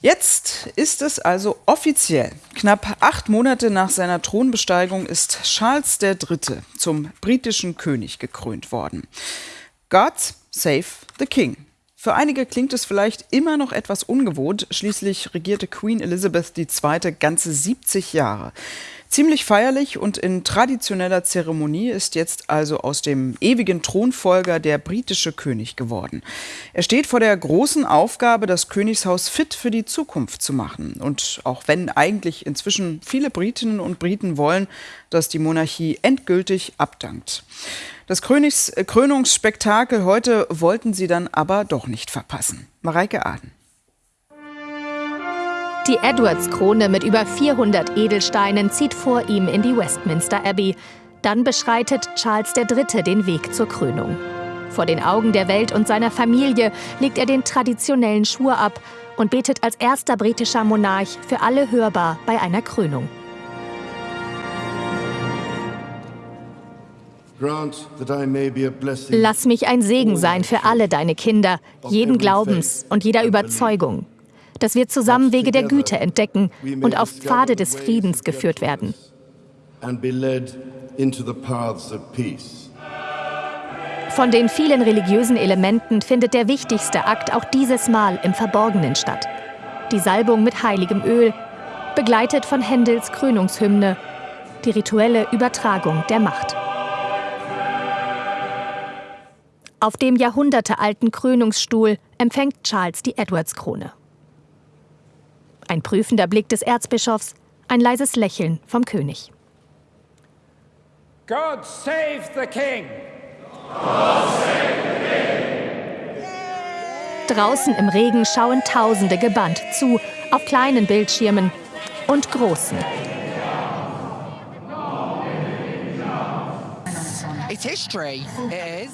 Jetzt ist es also offiziell. Knapp acht Monate nach seiner Thronbesteigung ist Charles III. zum britischen König gekrönt worden. God save the King. Für einige klingt es vielleicht immer noch etwas ungewohnt. Schließlich regierte Queen Elizabeth II. ganze 70 Jahre. Ziemlich feierlich und in traditioneller Zeremonie ist jetzt also aus dem ewigen Thronfolger der britische König geworden. Er steht vor der großen Aufgabe, das Königshaus fit für die Zukunft zu machen. Und auch wenn eigentlich inzwischen viele Britinnen und Briten wollen, dass die Monarchie endgültig abdankt. Das Krönungsspektakel heute wollten sie dann aber doch nicht verpassen. Mareike Aden. Die Edwards-Krone mit über 400 Edelsteinen zieht vor ihm in die Westminster Abbey. Dann beschreitet Charles III. den Weg zur Krönung. Vor den Augen der Welt und seiner Familie legt er den traditionellen Schwur ab und betet als erster britischer Monarch für alle hörbar bei einer Krönung. Lass mich ein Segen sein für alle deine Kinder, jeden Glaubens und jeder Überzeugung dass wir zusammen Wege der Güte entdecken und auf Pfade des Friedens geführt werden. Von den vielen religiösen Elementen findet der wichtigste Akt auch dieses Mal im Verborgenen statt. Die Salbung mit heiligem Öl, begleitet von Händels Krönungshymne, die rituelle Übertragung der Macht. Auf dem jahrhundertealten Krönungsstuhl empfängt Charles die Edwards-Krone. Ein prüfender Blick des Erzbischofs, ein leises Lächeln vom König. God save the King! God save the King! Draußen im Regen schauen Tausende gebannt zu, auf kleinen Bildschirmen und großen.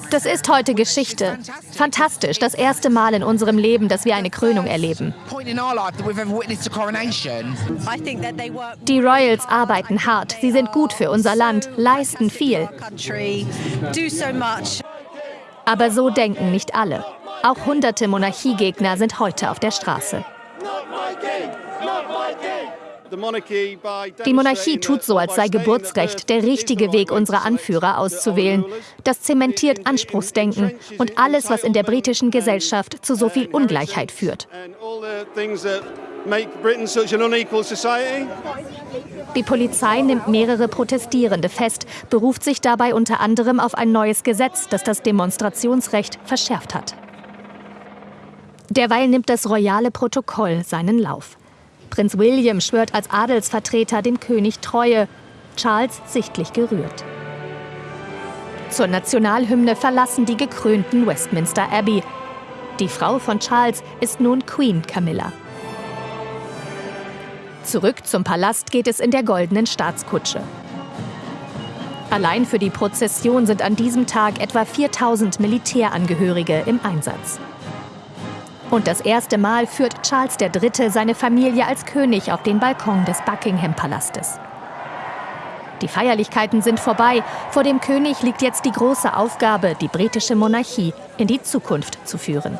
Das ist heute Geschichte. Fantastisch, das erste Mal in unserem Leben, dass wir eine Krönung erleben. Die Royals arbeiten hart, sie sind gut für unser Land, leisten viel. Aber so denken nicht alle. Auch hunderte Monarchiegegner sind heute auf der Straße. Die Monarchie tut so, als sei Geburtsrecht der richtige Weg, unsere Anführer auszuwählen. Das zementiert Anspruchsdenken und alles, was in der britischen Gesellschaft zu so viel Ungleichheit führt. Die Polizei nimmt mehrere Protestierende fest, beruft sich dabei unter anderem auf ein neues Gesetz, das das Demonstrationsrecht verschärft hat. Derweil nimmt das royale Protokoll seinen Lauf. Prinz William schwört als Adelsvertreter dem König Treue, Charles sichtlich gerührt. Zur Nationalhymne verlassen die gekrönten Westminster Abbey. Die Frau von Charles ist nun Queen Camilla. Zurück zum Palast geht es in der goldenen Staatskutsche. Allein für die Prozession sind an diesem Tag etwa 4000 Militärangehörige im Einsatz. Und das erste Mal führt Charles III. seine Familie als König auf den Balkon des Buckingham-Palastes. Die Feierlichkeiten sind vorbei. Vor dem König liegt jetzt die große Aufgabe, die britische Monarchie in die Zukunft zu führen.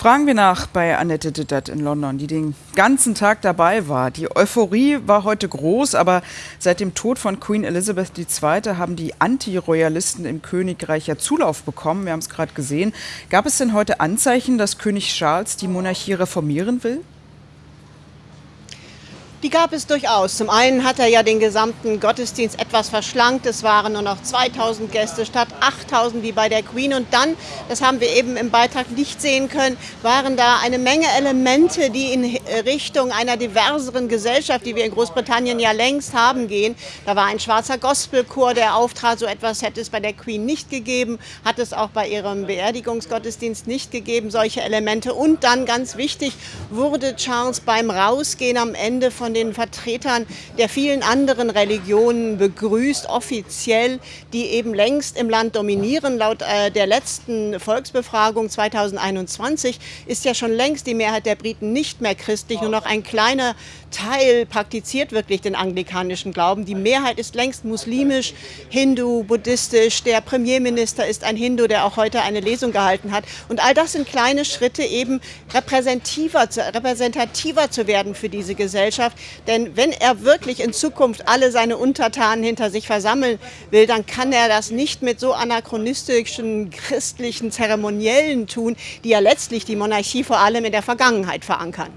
Fragen wir nach bei Annette Dittert in London, die den ganzen Tag dabei war. Die Euphorie war heute groß, aber seit dem Tod von Queen Elizabeth II. haben die Anti-Royalisten im Königreich ja Zulauf bekommen. Wir haben es gerade gesehen. Gab es denn heute Anzeichen, dass König Charles die Monarchie reformieren will? Die gab es durchaus. Zum einen hat er ja den gesamten Gottesdienst etwas verschlankt. Es waren nur noch 2000 Gäste statt 8000 wie bei der Queen. Und dann, das haben wir eben im Beitrag nicht sehen können, waren da eine Menge Elemente, die in Richtung einer diverseren Gesellschaft, die wir in Großbritannien ja längst haben, gehen. Da war ein schwarzer Gospelchor, der auftrat. So etwas hätte es bei der Queen nicht gegeben, hat es auch bei ihrem Beerdigungsgottesdienst nicht gegeben, solche Elemente. Und dann, ganz wichtig, wurde Charles beim Rausgehen am Ende von von den Vertretern der vielen anderen Religionen begrüßt, offiziell, die eben längst im Land dominieren. Laut äh, der letzten Volksbefragung 2021 ist ja schon längst die Mehrheit der Briten nicht mehr christlich, nur noch ein kleiner Teil praktiziert wirklich den anglikanischen Glauben. Die Mehrheit ist längst muslimisch, hindu, buddhistisch. Der Premierminister ist ein Hindu, der auch heute eine Lesung gehalten hat. Und all das sind kleine Schritte, eben repräsentativer, repräsentativer zu werden für diese Gesellschaft. Denn wenn er wirklich in Zukunft alle seine Untertanen hinter sich versammeln will, dann kann er das nicht mit so anachronistischen christlichen Zeremoniellen tun, die ja letztlich die Monarchie vor allem in der Vergangenheit verankern.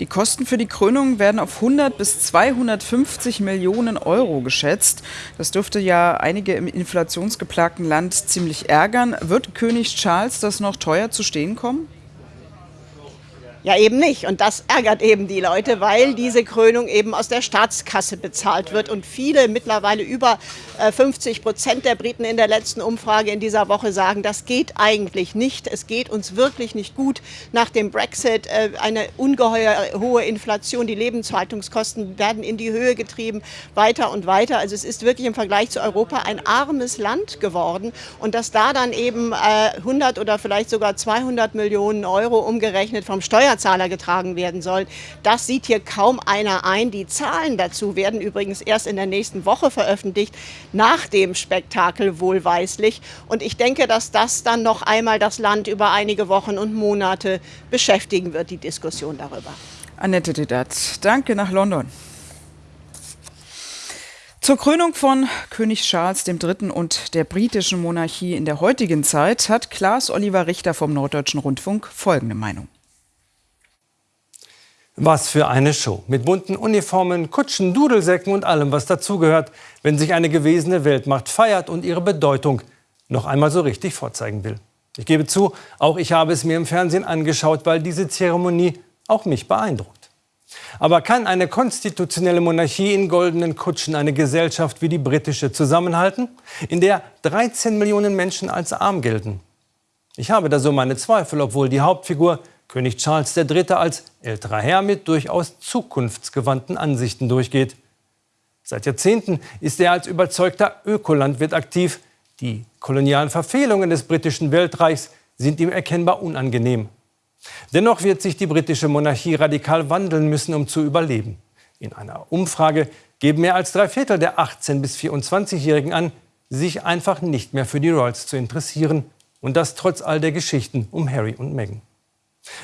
Die Kosten für die Krönung werden auf 100 bis 250 Millionen Euro geschätzt. Das dürfte ja einige im inflationsgeplagten Land ziemlich ärgern. Wird König Charles das noch teuer zu stehen kommen? Ja, eben nicht. Und das ärgert eben die Leute, weil diese Krönung eben aus der Staatskasse bezahlt wird. Und viele, mittlerweile über 50 äh, Prozent der Briten in der letzten Umfrage in dieser Woche sagen, das geht eigentlich nicht. Es geht uns wirklich nicht gut. Nach dem Brexit äh, eine ungeheuer hohe Inflation. Die Lebenshaltungskosten werden in die Höhe getrieben, weiter und weiter. Also es ist wirklich im Vergleich zu Europa ein armes Land geworden. Und dass da dann eben 100 äh, oder vielleicht sogar 200 Millionen Euro umgerechnet vom Steuer Steuerzahler getragen werden soll. Das sieht hier kaum einer ein. Die Zahlen dazu werden übrigens erst in der nächsten Woche veröffentlicht, nach dem Spektakel wohlweislich. Und ich denke, dass das dann noch einmal das Land über einige Wochen und Monate beschäftigen wird, die Diskussion darüber. Annette Dedat, danke nach London. Zur Krönung von König Charles III. und der britischen Monarchie in der heutigen Zeit hat Klaas Oliver Richter vom Norddeutschen Rundfunk folgende Meinung. Was für eine Show. Mit bunten Uniformen, Kutschen, Dudelsäcken und allem, was dazugehört, wenn sich eine gewesene Weltmacht feiert und ihre Bedeutung noch einmal so richtig vorzeigen will. Ich gebe zu, auch ich habe es mir im Fernsehen angeschaut, weil diese Zeremonie auch mich beeindruckt. Aber kann eine konstitutionelle Monarchie in goldenen Kutschen eine Gesellschaft wie die britische zusammenhalten, in der 13 Millionen Menschen als arm gelten? Ich habe da so meine Zweifel, obwohl die Hauptfigur König Charles III. als älterer Herr mit durchaus zukunftsgewandten Ansichten durchgeht. Seit Jahrzehnten ist er als überzeugter Ökolandwirt aktiv. Die kolonialen Verfehlungen des britischen Weltreichs sind ihm erkennbar unangenehm. Dennoch wird sich die britische Monarchie radikal wandeln müssen, um zu überleben. In einer Umfrage geben mehr als drei Viertel der 18- bis 24-Jährigen an, sich einfach nicht mehr für die Royals zu interessieren. Und das trotz all der Geschichten um Harry und Meghan.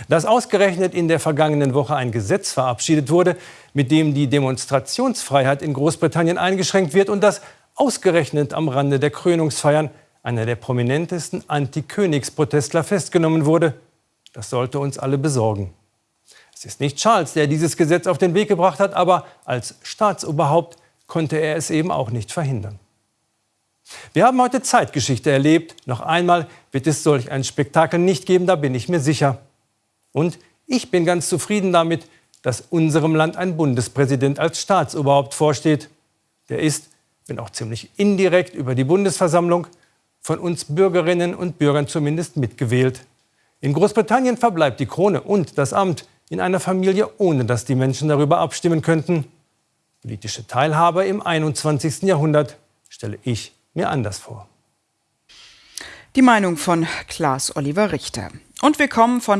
Dass ausgerechnet in der vergangenen Woche ein Gesetz verabschiedet wurde, mit dem die Demonstrationsfreiheit in Großbritannien eingeschränkt wird und dass ausgerechnet am Rande der Krönungsfeiern einer der prominentesten Anti-Königsprotestler festgenommen wurde, das sollte uns alle besorgen. Es ist nicht Charles, der dieses Gesetz auf den Weg gebracht hat, aber als Staatsoberhaupt konnte er es eben auch nicht verhindern. Wir haben heute Zeitgeschichte erlebt. Noch einmal wird es solch ein Spektakel nicht geben, da bin ich mir sicher. Und ich bin ganz zufrieden damit, dass unserem Land ein Bundespräsident als Staatsoberhaupt vorsteht. Der ist, wenn auch ziemlich indirekt über die Bundesversammlung, von uns Bürgerinnen und Bürgern zumindest mitgewählt. In Großbritannien verbleibt die Krone und das Amt in einer Familie, ohne dass die Menschen darüber abstimmen könnten. Politische Teilhabe im 21. Jahrhundert stelle ich mir anders vor. Die Meinung von Klaas Oliver Richter. Und wir kommen von